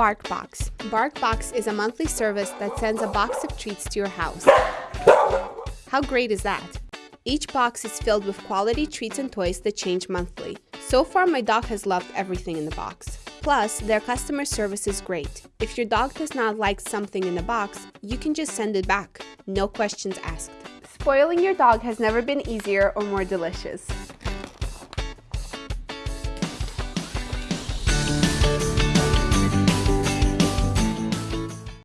BarkBox. BarkBox is a monthly service that sends a box of treats to your house. How great is that? Each box is filled with quality treats and toys that change monthly. So far, my dog has loved everything in the box. Plus, their customer service is great. If your dog does not like something in the box, you can just send it back. No questions asked. Spoiling your dog has never been easier or more delicious.